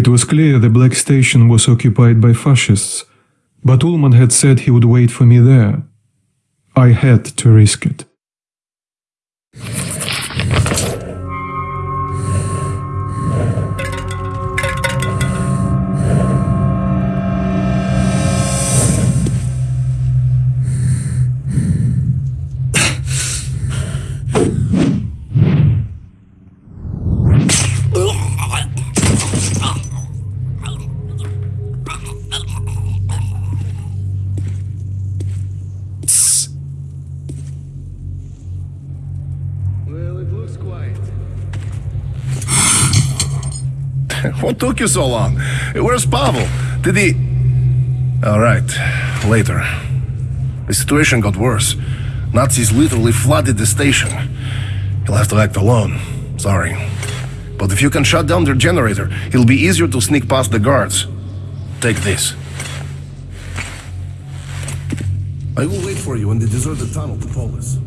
It was clear the Black Station was occupied by fascists, but Ulman had said he would wait for me there. I had to risk it. Took you so long? Where's Pavel? Did he... Alright, later. The situation got worse. Nazis literally flooded the station. He'll have to act alone. Sorry. But if you can shut down their generator, it'll be easier to sneak past the guards. Take this. I will wait for you in the deserted tunnel to Polis.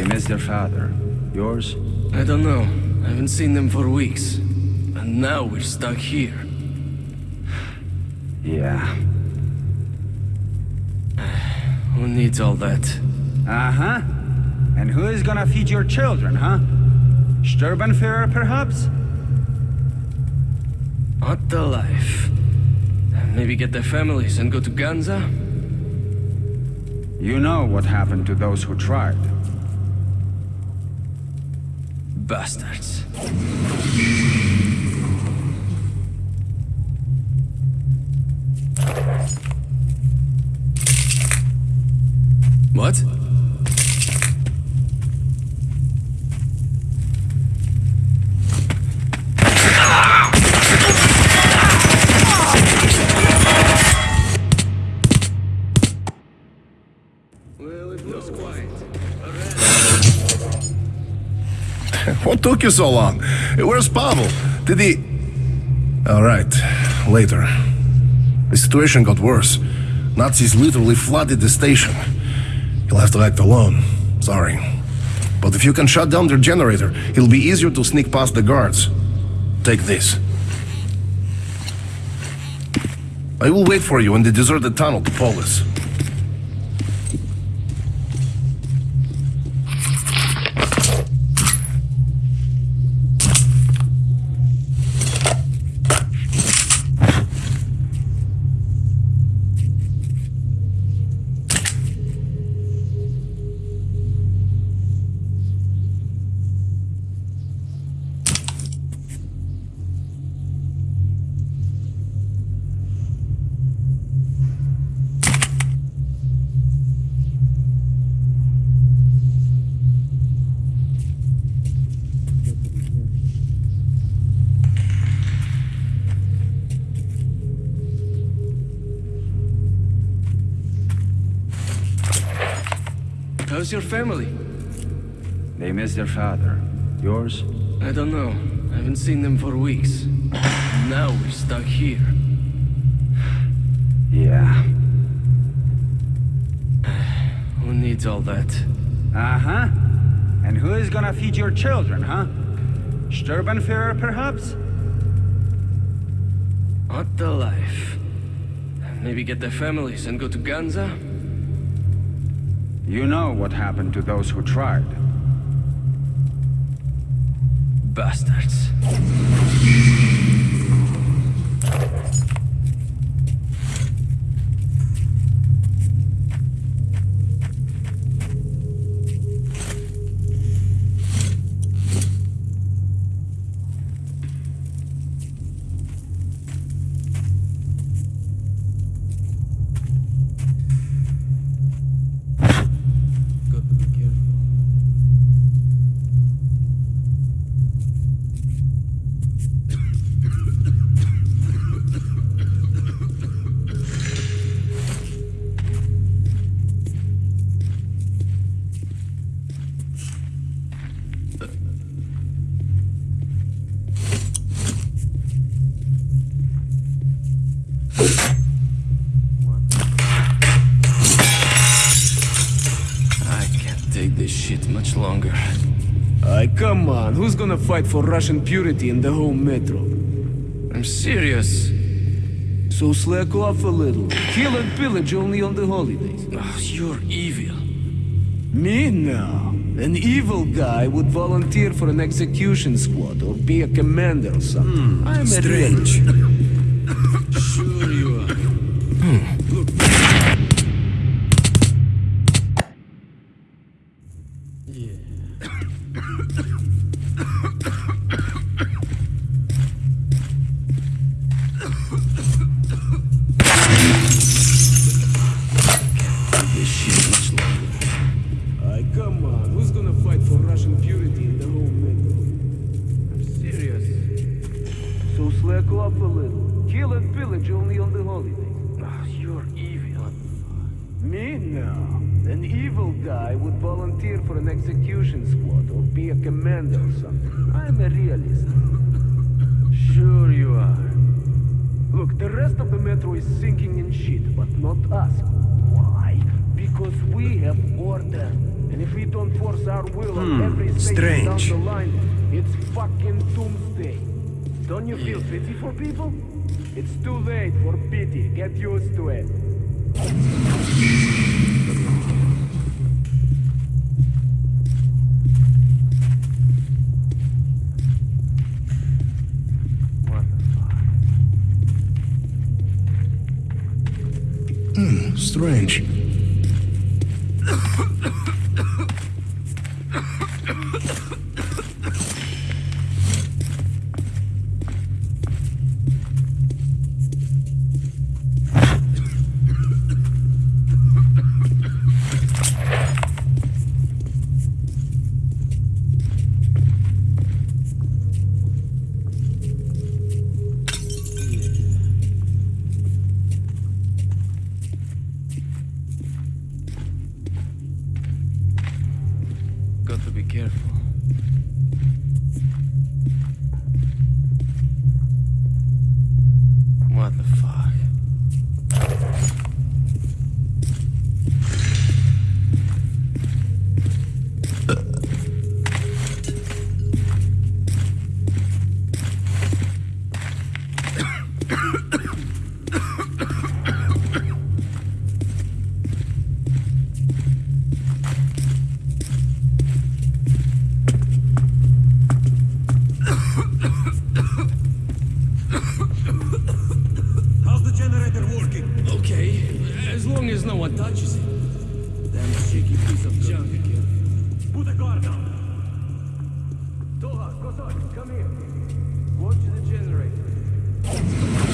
They miss their father. Yours? I don't know. I haven't seen them for weeks. And now we're stuck here. Yeah. Who needs all that? Uh-huh. And who is gonna feed your children, huh? Sturmbannführer, perhaps? Not the life. Maybe get their families and go to Ganza? You know what happened to those who tried. Bastards. What? Took you so long? Where's Pavel? Did he... Alright, later. The situation got worse. Nazis literally flooded the station. He'll have to act alone. Sorry. But if you can shut down their generator, it'll be easier to sneak past the guards. Take this. I will wait for you in the deserted tunnel to Polis. How's your family? They miss their father. Yours? I don't know. I haven't seen them for weeks. Now we're stuck here. Yeah. Who needs all that? Uh-huh. And who is gonna feed your children, huh? Sturmbannführer, perhaps? Not the life. Maybe get their families and go to Ganza? You know what happened to those who tried. Bastards. Gonna fight for Russian purity in the whole metro? I'm serious. So slack off a little. Kill and pillage only on the holidays. Ah, you're evil. Me? No. An evil guy would volunteer for an execution squad or be a commander or something. I'm a strange. Sure you are. this execution squad or be a commander or something. I'm a realist. Sure you are. Look, the rest of the metro is sinking in shit, but not us. Why? Because we have order. And if we don't force our will on hmm, every station strange. down the line, it's fucking doomsday. Don't you feel pity for people? It's too late for pity. Get used to it. Fuck? Strange. Toha, come here. Watch the generator.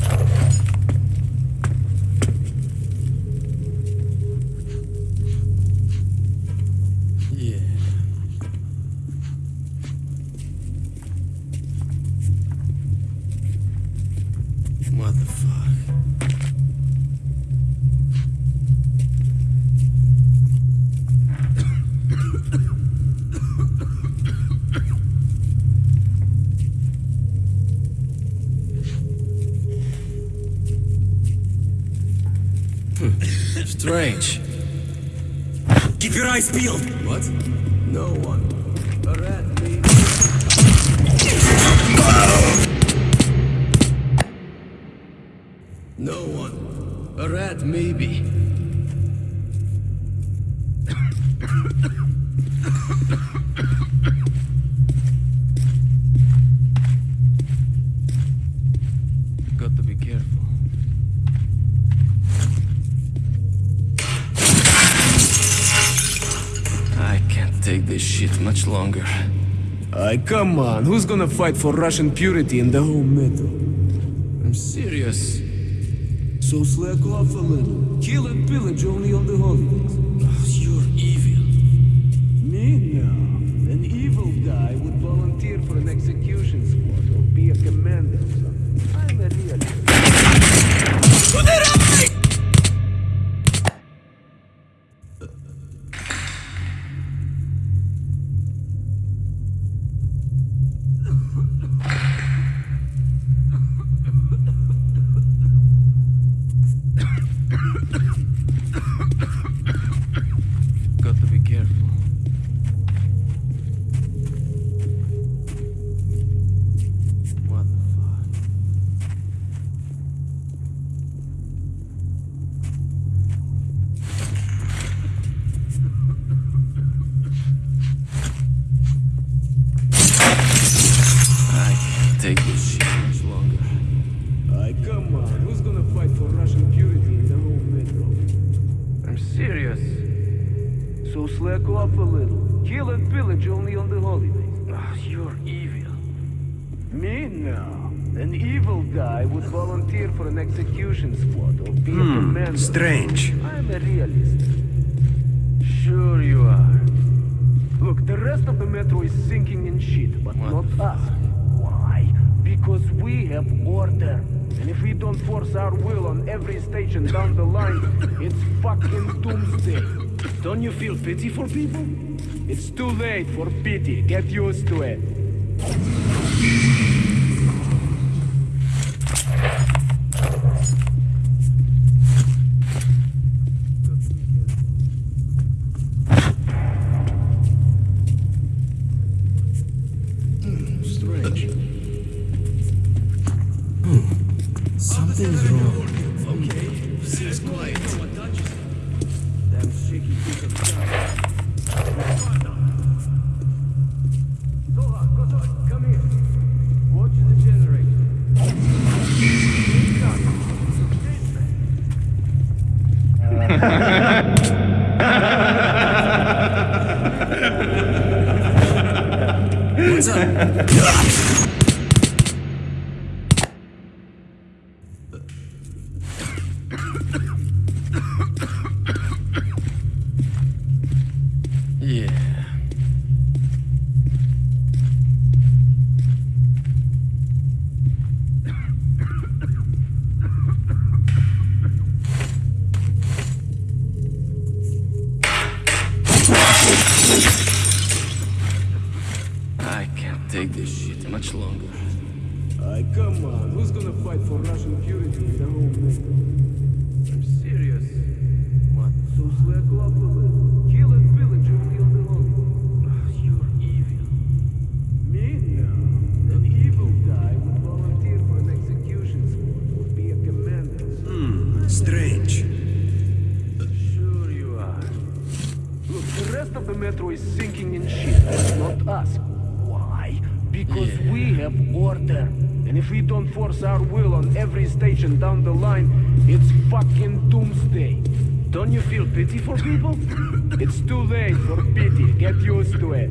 私。Keep your. What? No one. A rat. No one. A rat, maybe. Aye, come on. Who's gonna fight for Russian purity in the whole metro? I'm serious. So slack off a little. Kill and pillage only on the holidays. An evil guy would volunteer for an execution squad or be a commander. Strange. I'm a realist. Sure you are. Look, the rest of the metro is sinking in shit, but not us. Why? Because we have order. And if we don't force our will on every station down the line, it's fucking doomsday. Don't you feel pity for people? It's too late for pity. Get used to it. Much longer. Aye, come on. Who's gonna fight for Russian purity in the whole metro? I'm serious. What? Have order. And if we don't force our will on every station down the line, it's fucking doomsday. Don't you feel pity for people? it's too late for pity. Get used to it.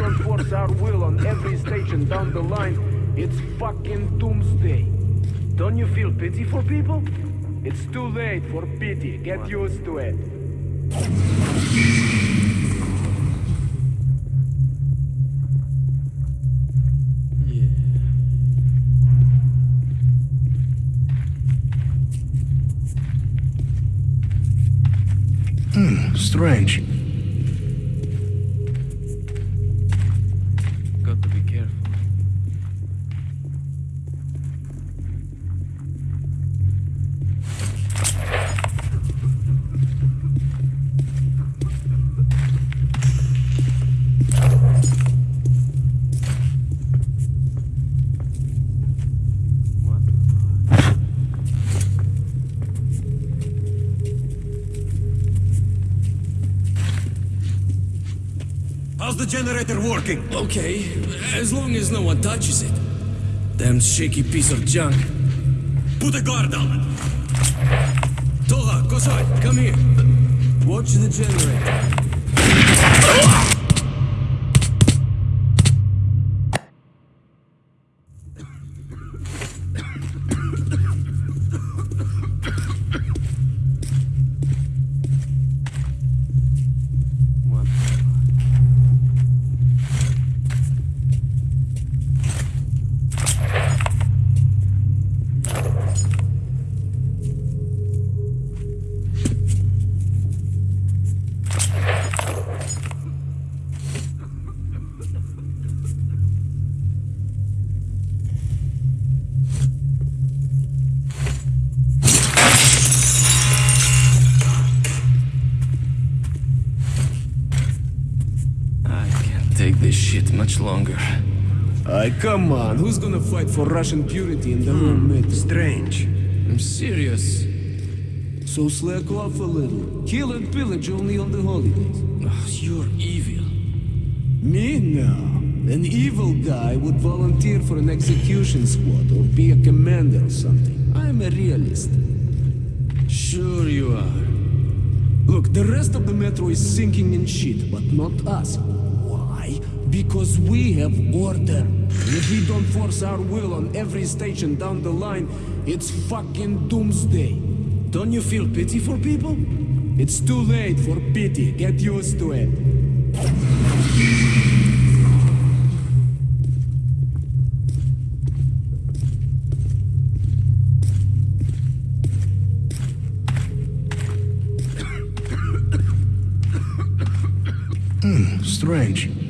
don't force our will on every station down the line, it's fucking doomsday. Don't you feel pity for people? It's too late for pity. Get used to it. Yeah. Strange. Generator working? Okay, as long as no one touches it. Damn shaky piece of junk. Put a guard on it. Toha, Kosai, come here. Watch the generator. Ah! Aye, come on. Who's gonna fight for Russian purity in the whole hmm, metro? Strange. I'm serious. So slack off a little. Kill and pillage only on the holidays. Oh, you're evil. Me? No. An evil guy would volunteer for an execution squad or be a commander or something. I'm a realist. Sure you are. Look, the rest of the metro is sinking in shit, but not us. Because we have order. If we don't force our will on every station down the line, it's fucking doomsday. Don't you feel pity for people? It's too late for pity. Get used to it. Hmm, strange.